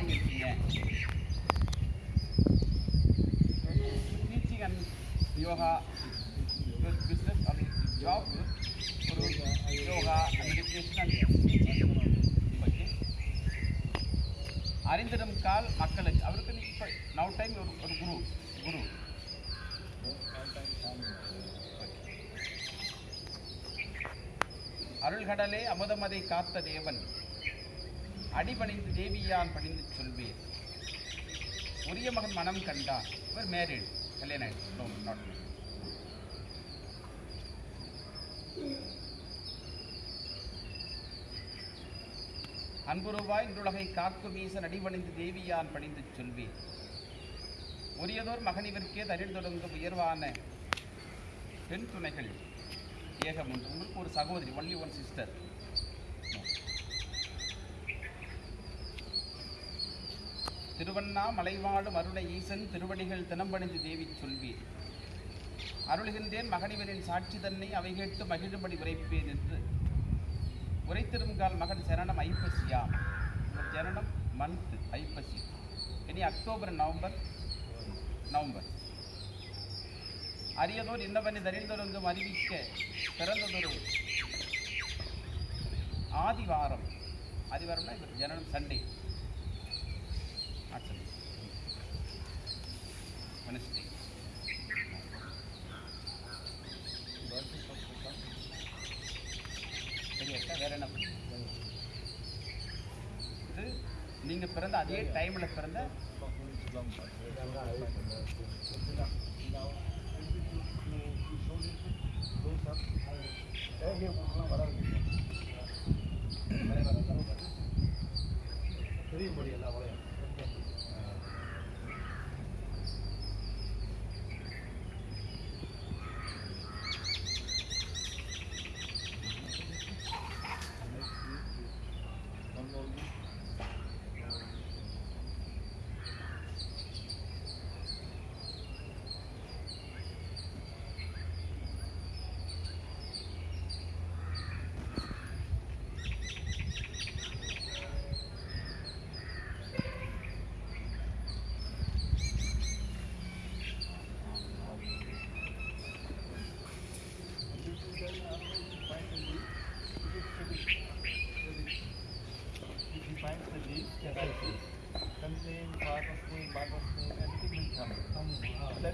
நிகழ்ச்சியை teaching and yoga business அது job ஒரு yoga meditation and teaching okay அறிந்திடும் கால் மக்களுக்கு அவருக்கு இப்போ நவ் டைம் ஒரு ஒரு குரு குரு. அருள்கடலே அமுதமதை காத்த தேவன். அடிபணிந்து தேவியான் பணிந்து சொல்வேன். உரிய மகன் மனம் கண்டான். இவர் மேரிட் கல்யாணம் ஆயிடுச்சு. No, அன்புருவாய் இன்றுலகை காக்கு வீசன் அடிபணிந்து தேவியான் பணிந்து சொல்வேன். உரியதோர் மகனிவர்க்கே தரில் தொடங்கும் உயர்வான பெண் துணைகள். ஏகம் உண்டு உங்களுக்கு ஒரு சகோதரி ஒன்லி ஒன் சிஸ்டர் திருவண்ணா மலைவாழும் அருணை ஈசன் திருவடிகள் தினம்பணிந்து தேவி சொல்வீர். அருளுகின்றேன் மகனிவரின் சாட்சி தன்னை அவை கேட்டு மகிழும்படி உரைப்பேன் என்று. உரைத்திருங்கால் மகன் சரணம் ஐப்பசியாம் சரணம் ஜனனம் மந்த் ஐப்பசி. இனி அக்டோபர் நவம்பர் நவம்பர். அரியதோர் இன்னவனை தரிந்தொருங்கும் அறிவிக்க பிறந்ததொரு ஆதிவாரம். ஆதிவாரம்னா இவர் ஜனனம் சண்டே. ஆக்சுவலி வெனஸ்டே சரியாக்கா வேறு என்ன இது நீங்க பிறந்த அதே டைம்ல பிறந்த If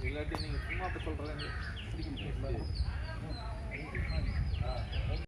இல்லாட்டி நீங்கள் சும்மா அப்படி சொல்கிறேன்